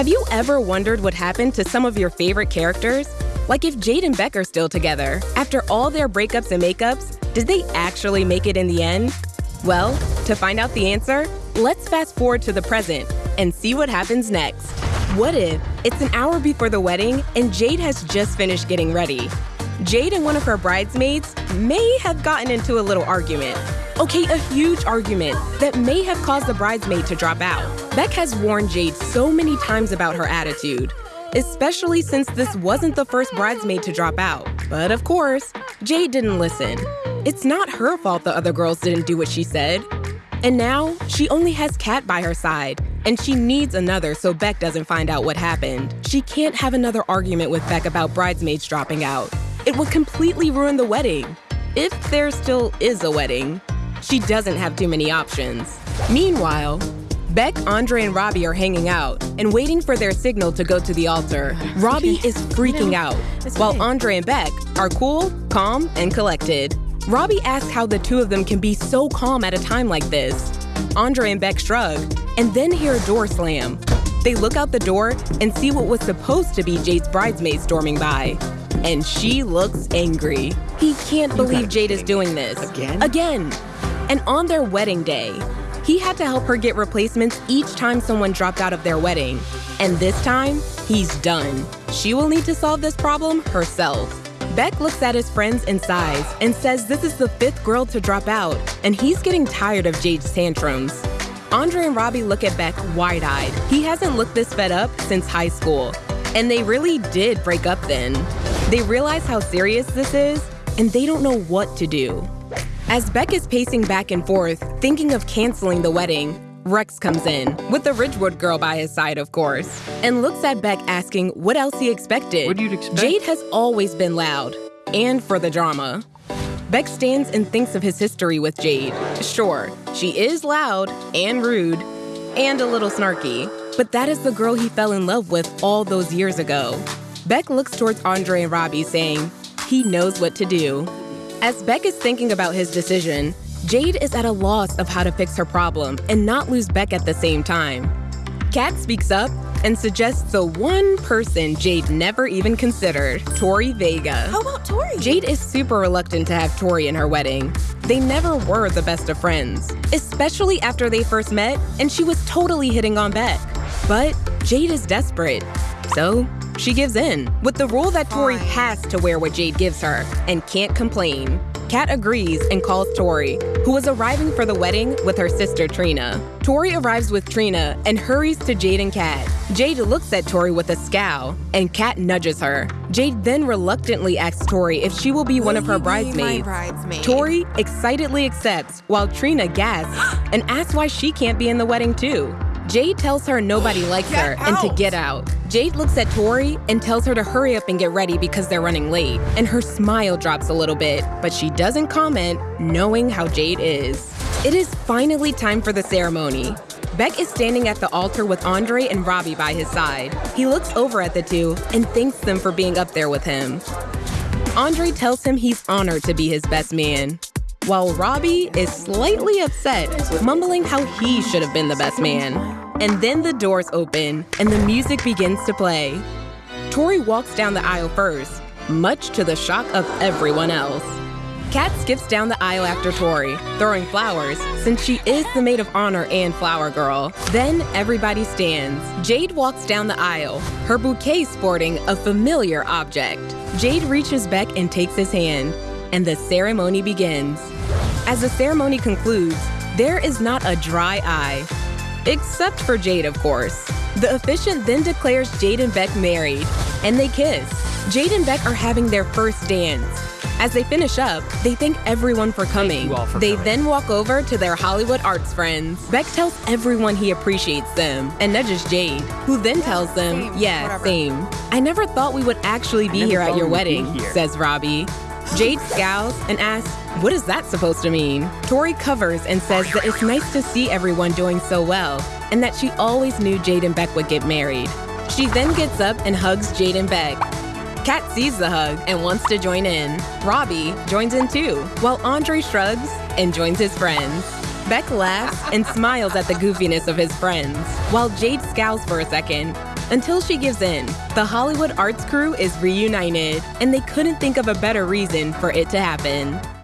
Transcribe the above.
Have you ever wondered what happened to some of your favorite characters? Like if Jade and Beck are still together, after all their breakups and makeups, did they actually make it in the end? Well, to find out the answer, let's fast forward to the present and see what happens next. What if it's an hour before the wedding and Jade has just finished getting ready? Jade and one of her bridesmaids may have gotten into a little argument. Okay, a huge argument that may have caused the bridesmaid to drop out. Beck has warned Jade so many times about her attitude, especially since this wasn't the first bridesmaid to drop out. But of course, Jade didn't listen. It's not her fault the other girls didn't do what she said. And now, she only has Cat by her side, and she needs another so Beck doesn't find out what happened. She can't have another argument with Beck about bridesmaids dropping out. It would completely ruin the wedding. If there still is a wedding. She doesn't have too many options. Meanwhile, Beck, Andre, and Robbie are hanging out and waiting for their signal to go to the altar. Robbie is freaking out, while Andre and Beck are cool, calm, and collected. Robbie asks how the two of them can be so calm at a time like this. Andre and Beck shrug, and then hear a door slam. They look out the door and see what was supposed to be Jade's bridesmaid storming by. And she looks angry. He can't believe Jade is doing this. Again? Again. And on their wedding day, he had to help her get replacements each time someone dropped out of their wedding. And this time, he's done. She will need to solve this problem herself. Beck looks at his friends and sighs and says this is the fifth girl to drop out, and he's getting tired of Jade's tantrums. Andre and Robbie look at Beck wide eyed. He hasn't looked this fed up since high school. And they really did break up then. They realize how serious this is, and they don't know what to do. As Beck is pacing back and forth, thinking of canceling the wedding, Rex comes in, with the Ridgewood girl by his side, of course, and looks at Beck asking what else he expected. What you'd expect? Jade has always been loud, and for the drama. Beck stands and thinks of his history with Jade. Sure, she is loud and rude and a little snarky, but that is the girl he fell in love with all those years ago. Beck looks towards Andre and Robbie, saying, he knows what to do. As Beck is thinking about his decision, Jade is at a loss of how to fix her problem and not lose Beck at the same time. Cat speaks up and suggests the one person Jade never even considered, Tori Vega. How about Tori? Jade is super reluctant to have Tori in her wedding. They never were the best of friends, especially after they first met and she was totally hitting on Beck. But Jade is desperate, so she gives in, with the rule that Tori has to wear what Jade gives her and can't complain. Cat agrees and calls Tori, who is arriving for the wedding with her sister Trina. Tori arrives with Trina and hurries to Jade and Cat. Jade looks at Tori with a scowl, and Cat nudges her. Jade then reluctantly asks Tori if she will be one of her you be my bridesmaids. bridesmaid? Tori excitedly accepts, while Trina gasps and asks why she can't be in the wedding too. Jade tells her nobody likes her Get and to get out. Jade looks at Tori and tells her to hurry up and get ready because they're running late. And her smile drops a little bit, but she doesn't comment, knowing how Jade is. It is finally time for the ceremony. Beck is standing at the altar with Andre and Robbie by his side. He looks over at the two and thanks them for being up there with him. Andre tells him he's honored to be his best man, while Robbie is slightly upset, mumbling how he should have been the best man. And then the doors open and the music begins to play. Tori walks down the aisle first, much to the shock of everyone else. Cat skips down the aisle after Tori, throwing flowers, since she is the maid of honor and flower girl. Then everybody stands. Jade walks down the aisle, her bouquet sporting a familiar object. Jade reaches back and takes his hand, and the ceremony begins. As the ceremony concludes, there is not a dry eye. Except for Jade, of course. The officiant then declares Jade and Beck married, and they kiss. Jade and Beck are having their first dance. As they finish up, they thank everyone for coming. you all for they coming. then walk over to their Hollywood arts friends. Beck tells everyone he appreciates them and nudges Jade, who then tells them, same, yeah, whatever." same. I never thought we would actually be here at your we would be wedding, here." says Robbie. Jade scowls and asks, What is that supposed to mean? Tori covers and says that it's nice to see everyone doing so well, and that she always knew Jade and Beck would get married. She then gets up and hugs Jade and Beck. Cat sees the hug and wants to join in. Robbie joins in too, while Andre shrugs and joins his friends. Beck laughs and smiles at the goofiness of his friends, while Jade scowls for a second. Until she gives in, the Hollywood arts crew is reunited, and they couldn't think of a better reason for it to happen.